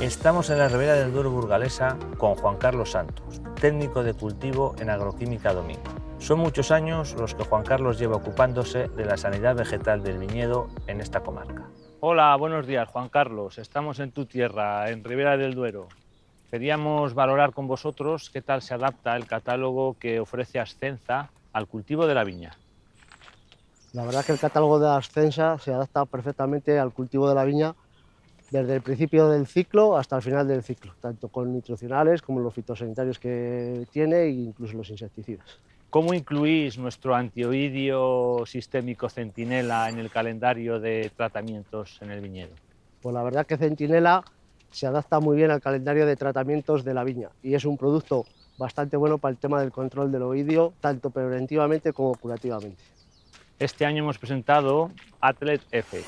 Estamos en la Ribera del Duero burgalesa con Juan Carlos Santos, técnico de cultivo en Agroquímica Domingo. Son muchos años los que Juan Carlos lleva ocupándose de la sanidad vegetal del viñedo en esta comarca. Hola, buenos días Juan Carlos. Estamos en tu tierra, en Ribera del Duero. Queríamos valorar con vosotros qué tal se adapta el catálogo que ofrece Ascenza al cultivo de la viña. La verdad que el catálogo de Ascensa se adapta perfectamente al cultivo de la viña desde el principio del ciclo hasta el final del ciclo, tanto con nutricionales como los fitosanitarios que tiene e incluso los insecticidas. ¿Cómo incluís nuestro antioidio sistémico Centinela en el calendario de tratamientos en el viñedo? Pues la verdad que Centinela se adapta muy bien al calendario de tratamientos de la viña y es un producto bastante bueno para el tema del control del oidio, tanto preventivamente como curativamente. Este año hemos presentado Atlet F,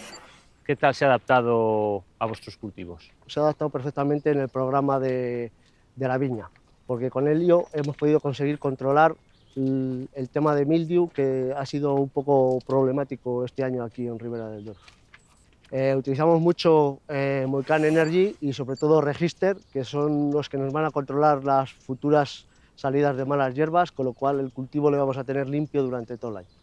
¿Qué tal se ha adaptado a vuestros cultivos? Se ha adaptado perfectamente en el programa de, la viña, porque con Helio hemos podido conseguir controlar el, tema de mildew, que ha sido un poco problemático este año aquí en Ribera del Duero. Eh, utilizamos mucho eh, Energy y sobre todo Register, que son los que nos van a controlar las futuras salidas de malas hierbas, con lo cual el cultivo lo vamos a tener limpio durante todo el año.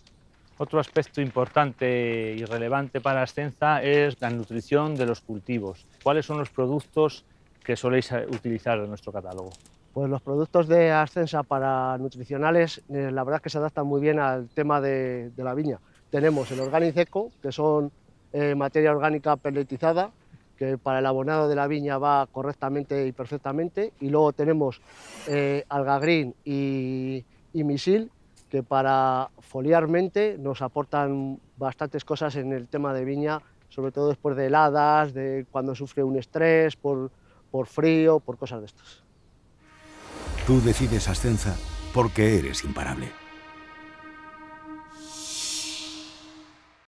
Otro aspecto importante y relevante para Ascenza es la nutrición de los cultivos. ¿Cuáles son los productos que soléis utilizar en nuestro catálogo? Pues los productos de Ascensa para nutricionales, eh, la verdad es que se adaptan muy bien al tema de, la viña. Tenemos el Organic Eco, que son eh, materia orgánica pelletizada, que para el abonado de la viña va correctamente y perfectamente. Y luego tenemos eh, Alga Green y, y Misil, que para foliarmente nos aportan bastantes cosas en el tema de viña, sobre todo después de heladas, de cuando sufre un estrés, por, por frío, por cosas de estas. Tú decides Ascenza porque eres imparable.